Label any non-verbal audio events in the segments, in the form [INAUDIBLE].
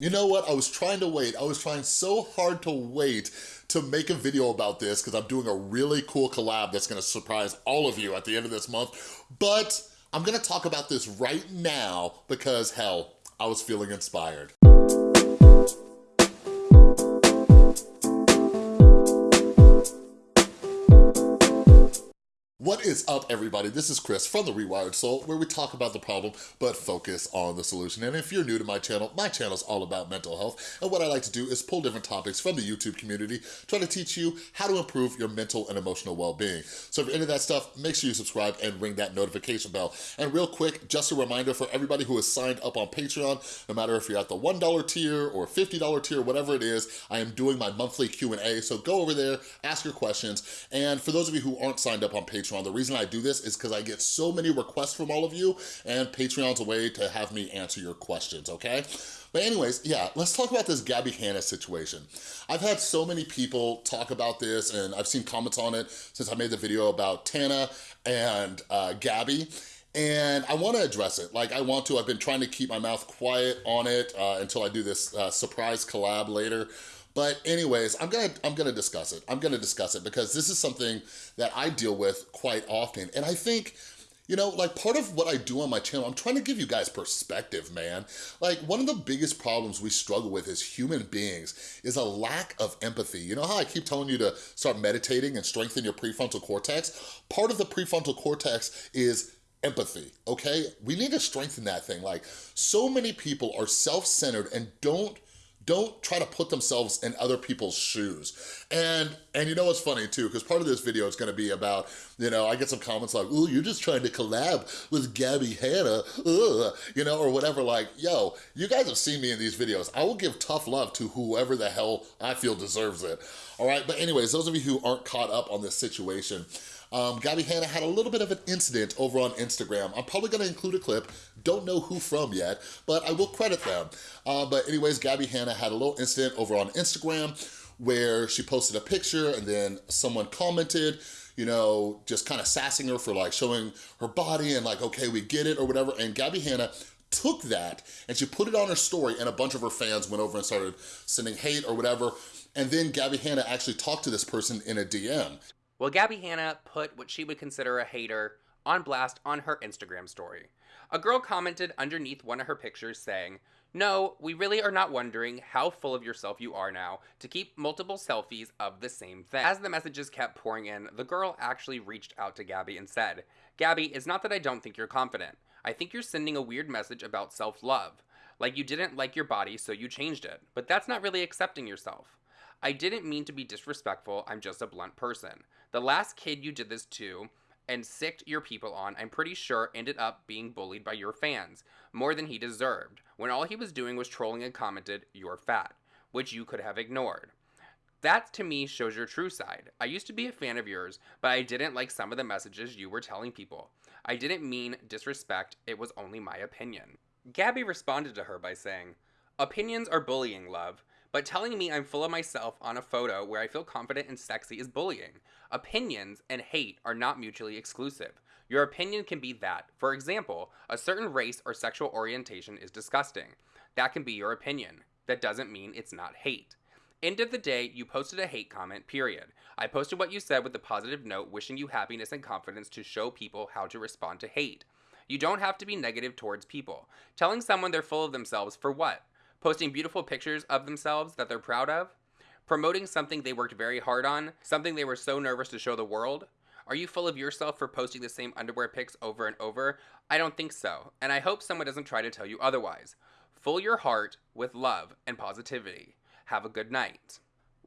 You know what, I was trying to wait. I was trying so hard to wait to make a video about this because I'm doing a really cool collab that's gonna surprise all of you at the end of this month. But I'm gonna talk about this right now because hell, I was feeling inspired. What is up, everybody? This is Chris from The Rewired Soul, where we talk about the problem, but focus on the solution. And if you're new to my channel, my channel is all about mental health. And what I like to do is pull different topics from the YouTube community, try to teach you how to improve your mental and emotional well-being. So if you're into that stuff, make sure you subscribe and ring that notification bell. And real quick, just a reminder for everybody who is signed up on Patreon, no matter if you're at the $1 tier or $50 tier, whatever it is, I am doing my monthly Q&A. So go over there, ask your questions. And for those of you who aren't signed up on Patreon, Patreon. The reason I do this is because I get so many requests from all of you and Patreon's a way to have me answer your questions, okay? But anyways, yeah, let's talk about this Gabby Hanna situation. I've had so many people talk about this and I've seen comments on it since I made the video about Tana and uh, Gabby. And I wanna address it, like I want to. I've been trying to keep my mouth quiet on it uh, until I do this uh, surprise collab later. But anyways, I'm gonna, I'm gonna discuss it. I'm gonna discuss it because this is something that I deal with quite often. And I think, you know, like part of what I do on my channel, I'm trying to give you guys perspective, man. Like one of the biggest problems we struggle with as human beings is a lack of empathy. You know how I keep telling you to start meditating and strengthen your prefrontal cortex? Part of the prefrontal cortex is empathy, okay? We need to strengthen that thing. Like so many people are self-centered and don't don't try to put themselves in other people's shoes. And and you know what's funny too, because part of this video is gonna be about, you know, I get some comments like, oh, you're just trying to collab with Gabby Hanna, ugh, you know, or whatever, like, yo, you guys have seen me in these videos. I will give tough love to whoever the hell I feel deserves it. All right, but anyways, those of you who aren't caught up on this situation, um, Gabby Hanna had a little bit of an incident over on Instagram. I'm probably gonna include a clip, don't know who from yet, but I will credit them. Uh, but anyways, Gabby Hanna had a little incident over on Instagram where she posted a picture and then someone commented, you know, just kind of sassing her for like showing her body and like, okay, we get it or whatever. And Gabby Hanna took that and she put it on her story and a bunch of her fans went over and started sending hate or whatever. And then Gabby Hanna actually talked to this person in a DM. Well, Gabby Hanna put what she would consider a hater on blast on her Instagram story. A girl commented underneath one of her pictures saying, no, we really are not wondering how full of yourself you are now to keep multiple selfies of the same thing. As the messages kept pouring in, the girl actually reached out to Gabby and said, Gabby, it's not that I don't think you're confident. I think you're sending a weird message about self-love. Like you didn't like your body, so you changed it. But that's not really accepting yourself. I didn't mean to be disrespectful, I'm just a blunt person. The last kid you did this to and sicked your people on, I'm pretty sure ended up being bullied by your fans, more than he deserved, when all he was doing was trolling and commented, you're fat, which you could have ignored. That to me shows your true side. I used to be a fan of yours, but I didn't like some of the messages you were telling people. I didn't mean disrespect, it was only my opinion. Gabby responded to her by saying, Opinions are bullying, love. But telling me I'm full of myself on a photo where I feel confident and sexy is bullying. Opinions and hate are not mutually exclusive. Your opinion can be that. For example, a certain race or sexual orientation is disgusting. That can be your opinion. That doesn't mean it's not hate. End of the day, you posted a hate comment, period. I posted what you said with a positive note wishing you happiness and confidence to show people how to respond to hate. You don't have to be negative towards people. Telling someone they're full of themselves for what? Posting beautiful pictures of themselves that they're proud of, promoting something they worked very hard on, something they were so nervous to show the world. Are you full of yourself for posting the same underwear pics over and over? I don't think so, and I hope someone doesn't try to tell you otherwise. Fill your heart with love and positivity. Have a good night.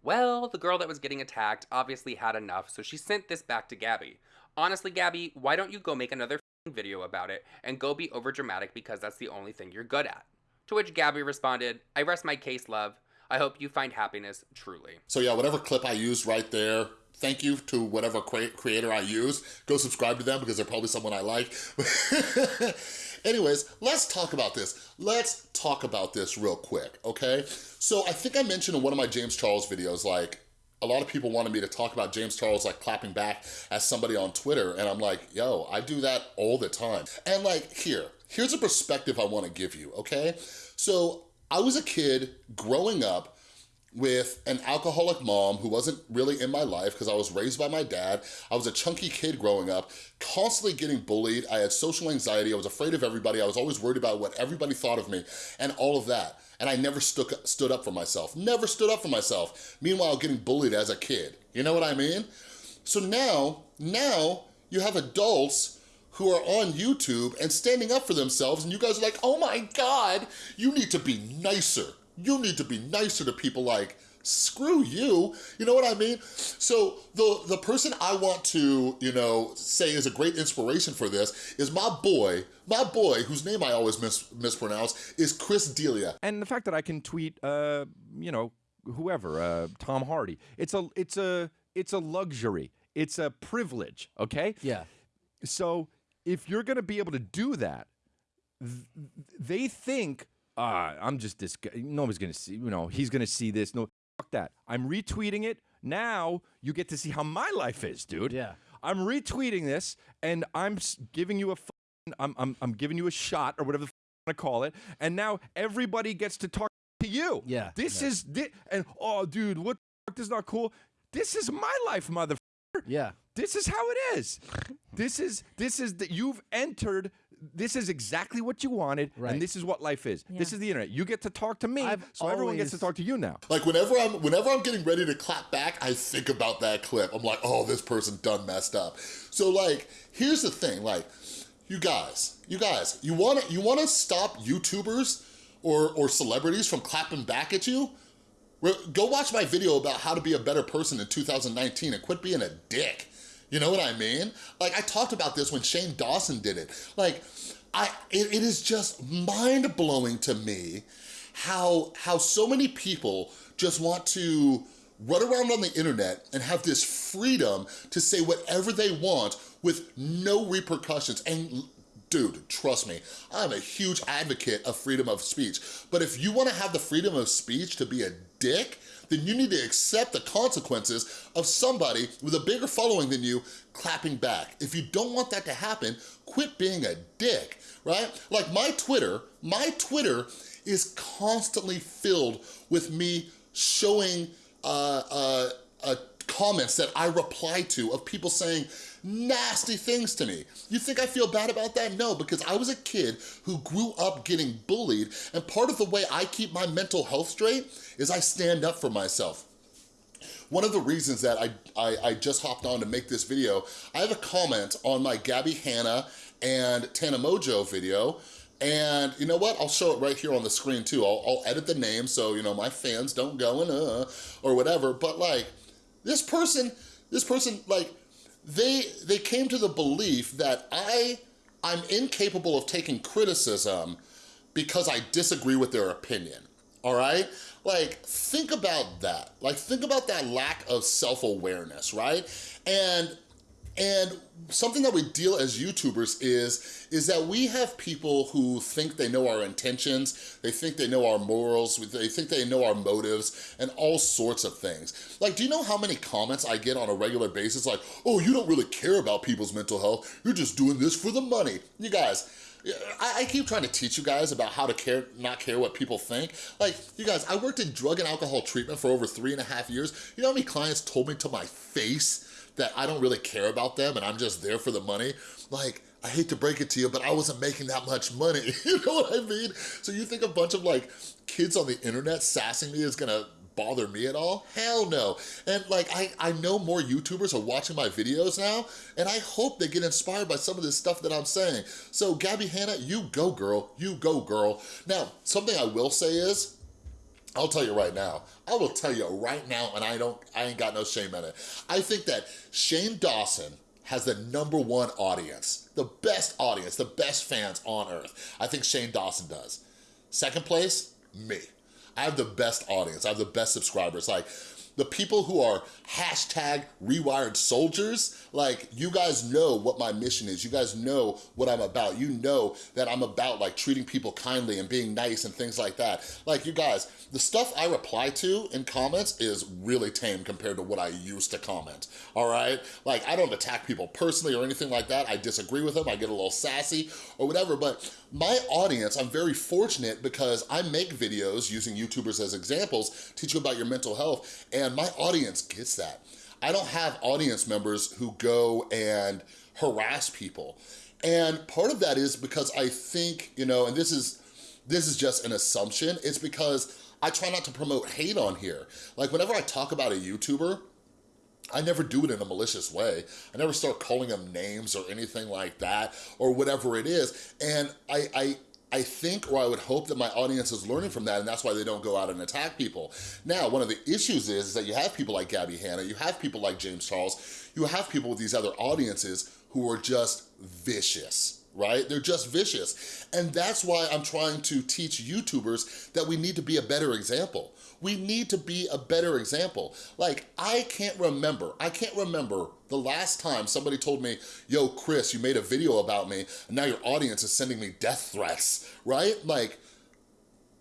Well, the girl that was getting attacked obviously had enough, so she sent this back to Gabby. Honestly, Gabby, why don't you go make another video about it and go be overdramatic because that's the only thing you're good at? To which Gabby responded, I rest my case, love. I hope you find happiness truly. So yeah, whatever clip I used right there, thank you to whatever creator I use. Go subscribe to them because they're probably someone I like. [LAUGHS] Anyways, let's talk about this. Let's talk about this real quick, okay? So I think I mentioned in one of my James Charles videos, like, a lot of people wanted me to talk about James Charles like clapping back as somebody on Twitter and I'm like, yo, I do that all the time. And like here, here's a perspective I wanna give you, okay? So I was a kid growing up with an alcoholic mom who wasn't really in my life because I was raised by my dad. I was a chunky kid growing up, constantly getting bullied. I had social anxiety. I was afraid of everybody. I was always worried about what everybody thought of me and all of that. And I never stood, stood up for myself, never stood up for myself. Meanwhile, getting bullied as a kid. You know what I mean? So now, now you have adults who are on YouTube and standing up for themselves and you guys are like, oh my God, you need to be nicer you need to be nicer to people like, screw you, you know what I mean? So the, the person I want to, you know, say is a great inspiration for this is my boy, my boy, whose name I always mis mispronounce, is Chris D'Elia. And the fact that I can tweet, uh, you know, whoever, uh, Tom Hardy, it's a, it's a, it's a luxury. It's a privilege, okay? Yeah. So if you're gonna be able to do that, th they think uh, I'm just this guy. Nobody's gonna see. You know, he's gonna see this. No, fuck that. I'm retweeting it. Now you get to see how my life is, dude. Yeah. I'm retweeting this, and I'm giving you a. I'm I'm I'm giving you a shot or whatever the f- want to call it, and now everybody gets to talk to you. Yeah. This yeah. is this, and oh, dude, what the fuck is not cool? This is my life, mother. Yeah. This is how it is. this is this is that you've entered this is exactly what you wanted, right. and this is what life is. Yeah. This is the internet. You get to talk to me, I've so always... everyone gets to talk to you now. Like whenever I'm whenever I'm getting ready to clap back, I think about that clip. I'm like, oh, this person done messed up. So like, here's the thing, like, you guys, you guys, you wanna you wanna stop YouTubers or or celebrities from clapping back at you? Go watch my video about how to be a better person in 2019 and quit being a dick. You know what I mean? Like I talked about this when Shane Dawson did it. Like, I, it, it is just mind-blowing to me how, how so many people just want to run around on the internet and have this freedom to say whatever they want with no repercussions. And dude, trust me, I'm a huge advocate of freedom of speech. But if you wanna have the freedom of speech to be a dick, then you need to accept the consequences of somebody with a bigger following than you clapping back. If you don't want that to happen, quit being a dick, right? Like my Twitter, my Twitter is constantly filled with me showing uh, uh, uh, comments that I reply to of people saying, nasty things to me. You think I feel bad about that? No, because I was a kid who grew up getting bullied, and part of the way I keep my mental health straight is I stand up for myself. One of the reasons that I, I, I just hopped on to make this video, I have a comment on my Gabby Hanna and Tana Mongeau video, and you know what? I'll show it right here on the screen too. I'll, I'll edit the name so, you know, my fans don't go and uh, or whatever. But like, this person, this person, like, they they came to the belief that I I'm incapable of taking criticism because I disagree with their opinion. All right? Like, think about that. Like, think about that lack of self-awareness, right? And and something that we deal as YouTubers is, is that we have people who think they know our intentions, they think they know our morals, they think they know our motives, and all sorts of things. Like, do you know how many comments I get on a regular basis like, oh, you don't really care about people's mental health, you're just doing this for the money. You guys, I, keep trying to teach you guys about how to care, not care what people think. Like, you guys, I worked in drug and alcohol treatment for over three and a half years. You know how many clients told me to my face that I don't really care about them and I'm just there for the money. Like, I hate to break it to you, but I wasn't making that much money. [LAUGHS] you know what I mean? So you think a bunch of like kids on the internet sassing me is gonna bother me at all? Hell no. And like, I, I know more YouTubers are watching my videos now, and I hope they get inspired by some of this stuff that I'm saying. So Gabby Hanna, you go girl, you go girl. Now, something I will say is, I'll tell you right now. I will tell you right now, and I don't, I ain't got no shame in it. I think that Shane Dawson has the number one audience, the best audience, the best fans on earth. I think Shane Dawson does. Second place, me. I have the best audience. I have the best subscribers. Like, the people who are hashtag rewired soldiers, like you guys know what my mission is. You guys know what I'm about. You know that I'm about like treating people kindly and being nice and things like that. Like you guys, the stuff I reply to in comments is really tame compared to what I used to comment, all right? Like I don't attack people personally or anything like that. I disagree with them, I get a little sassy or whatever, but my audience, I'm very fortunate because I make videos using YouTubers as examples, teach you about your mental health, and my audience gets that. I don't have audience members who go and harass people. And part of that is because I think, you know, and this is this is just an assumption, it's because I try not to promote hate on here. Like whenever I talk about a YouTuber, I never do it in a malicious way. I never start calling them names or anything like that or whatever it is. And I, I, I think or I would hope that my audience is learning from that and that's why they don't go out and attack people. Now, one of the issues is, is that you have people like Gabby Hanna, you have people like James Charles, you have people with these other audiences who are just vicious right? They're just vicious. And that's why I'm trying to teach YouTubers that we need to be a better example. We need to be a better example. Like, I can't remember, I can't remember the last time somebody told me, yo, Chris, you made a video about me, and now your audience is sending me death threats, right? Like,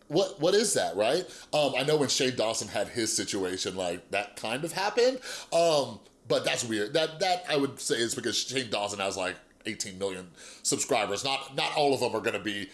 what what is that, right? Um, I know when Shane Dawson had his situation, like, that kind of happened, um, but that's weird. That, that I would say is because Shane Dawson has like 18 million subscribers. Not, not all of them are gonna be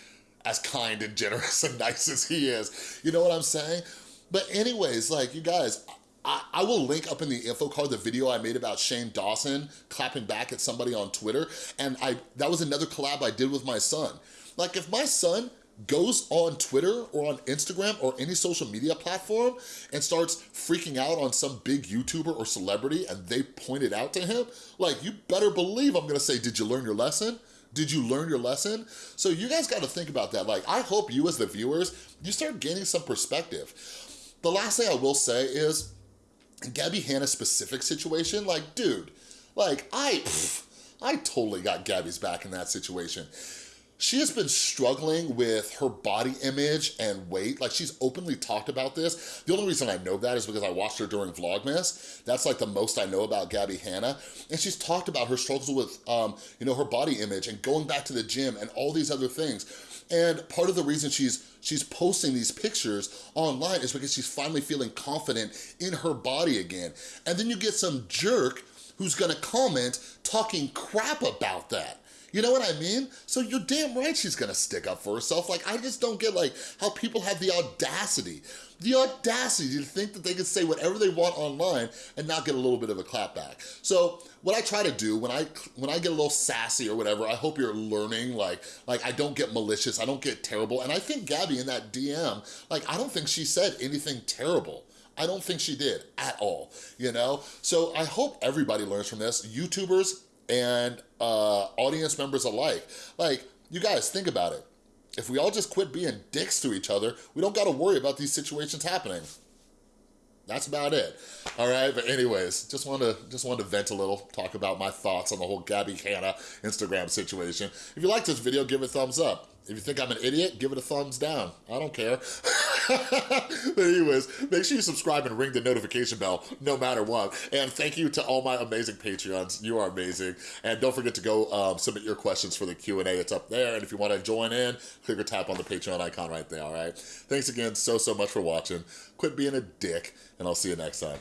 as kind and generous [LAUGHS] and nice as he is. You know what I'm saying? But anyways, like you guys, I, I, will link up in the info card the video I made about Shane Dawson clapping back at somebody on Twitter. And I that was another collab I did with my son. Like if my son goes on Twitter or on Instagram or any social media platform and starts freaking out on some big YouTuber or celebrity and they point it out to him, like you better believe I'm gonna say, did you learn your lesson? Did you learn your lesson? So you guys gotta think about that. Like I hope you as the viewers, you start gaining some perspective. The last thing I will say is, Gabby Hanna's specific situation, like dude, like I, pff, I totally got Gabby's back in that situation she has been struggling with her body image and weight. Like she's openly talked about this. The only reason I know that is because I watched her during Vlogmas. That's like the most I know about Gabby Hanna. And she's talked about her struggles with, um, you know, her body image and going back to the gym and all these other things. And part of the reason she's she's posting these pictures online is because she's finally feeling confident in her body again. And then you get some jerk who's gonna comment talking crap about that. You know what I mean? So you're damn right she's gonna stick up for herself. Like, I just don't get like how people have the audacity, the audacity to think that they can say whatever they want online and not get a little bit of a clapback. So what I try to do when I when I get a little sassy or whatever, I hope you're learning, like, like I don't get malicious, I don't get terrible. And I think Gabby in that DM, like, I don't think she said anything terrible. I don't think she did at all, you know? So I hope everybody learns from this. YouTubers, and uh, audience members alike. Like, you guys, think about it. If we all just quit being dicks to each other, we don't gotta worry about these situations happening. That's about it. All right, but anyways, just wanted to just wanted to vent a little, talk about my thoughts on the whole Gabby Hanna Instagram situation. If you like this video, give it a thumbs up. If you think I'm an idiot, give it a thumbs down. I don't care. [LAUGHS] but [LAUGHS] anyways, make sure you subscribe and ring the notification bell no matter what. And thank you to all my amazing Patreons. You are amazing. And don't forget to go um, submit your questions for the Q&A. It's up there. And if you want to join in, click or tap on the Patreon icon right there, all right? Thanks again so, so much for watching. Quit being a dick, and I'll see you next time.